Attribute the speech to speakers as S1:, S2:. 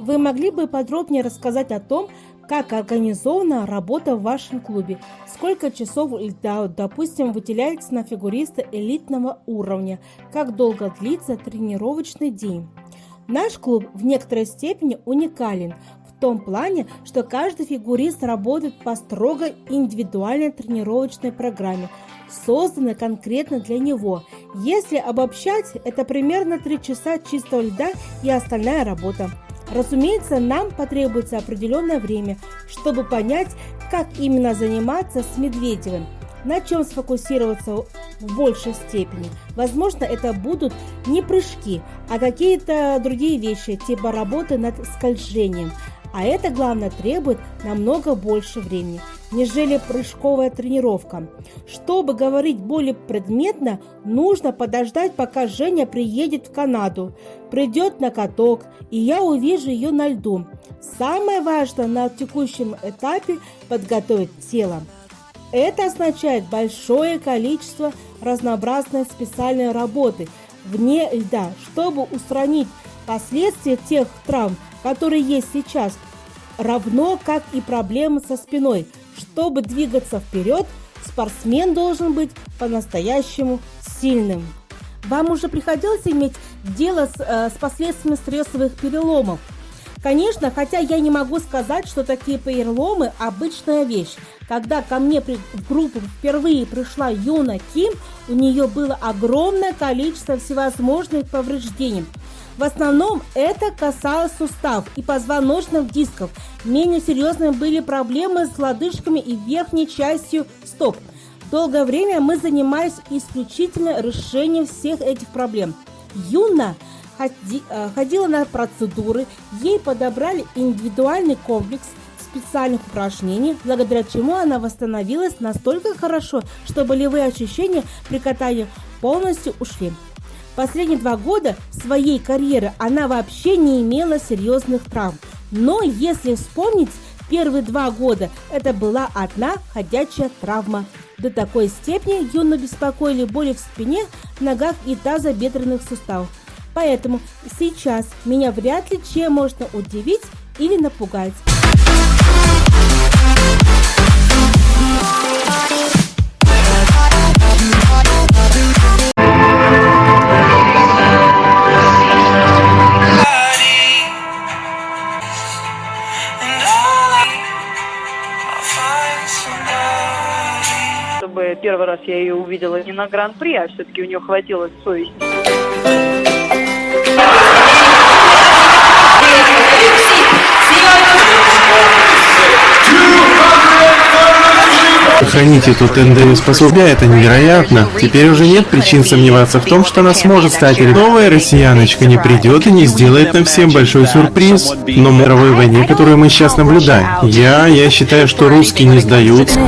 S1: Вы могли бы подробнее рассказать о том, как организована работа в вашем клубе? Сколько часов допустим, выделяется на фигуриста элитного уровня? Как долго длится тренировочный день? Наш клуб в некоторой степени уникален в том плане, что каждый фигурист работает по строго индивидуальной тренировочной программе, созданной конкретно для него. Если обобщать, это примерно 3 часа чистого льда и остальная работа. Разумеется, нам потребуется определенное время, чтобы понять, как именно заниматься с Медведевым, на чем сфокусироваться в большей степени. Возможно, это будут не прыжки, а какие-то другие вещи, типа работы над скольжением. А это, главное, требует намного больше времени, нежели прыжковая тренировка. Чтобы говорить более предметно, нужно подождать, пока Женя приедет в Канаду, придет на каток, и я увижу ее на льду. Самое важное на текущем этапе – подготовить тело. Это означает большое количество разнообразной специальной работы вне льда, чтобы устранить последствия тех травм, которые есть сейчас, равно как и проблемы со спиной. Чтобы двигаться вперед, спортсмен должен быть по-настоящему сильным. Вам уже приходилось иметь дело с, э, с последствиями стрессовых переломов? Конечно, хотя я не могу сказать, что такие переломы – обычная вещь. Когда ко мне в группу впервые пришла Юна Ким, у нее было огромное количество всевозможных повреждений – в основном это касалось суставов и позвоночных дисков. Менее серьезными были проблемы с лодыжками и верхней частью стоп. Долгое время мы занимались исключительно решением всех этих проблем. Юна э, ходила на процедуры, ей подобрали индивидуальный комплекс специальных упражнений, благодаря чему она восстановилась настолько хорошо, что болевые ощущения при катании полностью ушли. Последние два года своей карьеры она вообще не имела серьезных травм. Но если вспомнить, первые два года это была одна ходячая травма. До такой степени Юну беспокоили боли в спине, ногах и тазобедренных суставах. Поэтому сейчас меня вряд ли чем можно удивить или напугать.
S2: Чтобы первый раз я ее увидела не на гран-при, а все-таки у нее хватило совести.
S3: Сохранить эту ТНД-способность это невероятно. Теперь уже нет причин сомневаться в том, что она сможет стать. Новая россияночка не придет и не сделает нам всем большой сюрприз. Но мировой войне, которую мы сейчас наблюдаем, я, я считаю, что русские не сдаются.